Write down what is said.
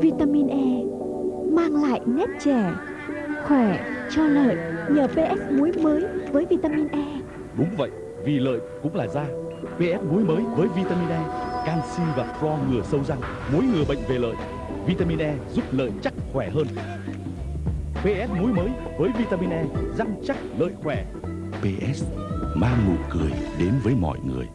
Vitamin E mang lại nét trẻ, khỏe, cho lợi nhờ PS muối mới với vitamin E. Đúng vậy, vì lợi cũng là da. PS muối mới với vitamin E, canxi và pro ngừa sâu răng, muối ngừa bệnh về lợi. Vitamin E giúp lợi chắc khỏe hơn. PS muối mới với vitamin E, răng chắc lợi khỏe. PS mang nụ cười đến với mọi người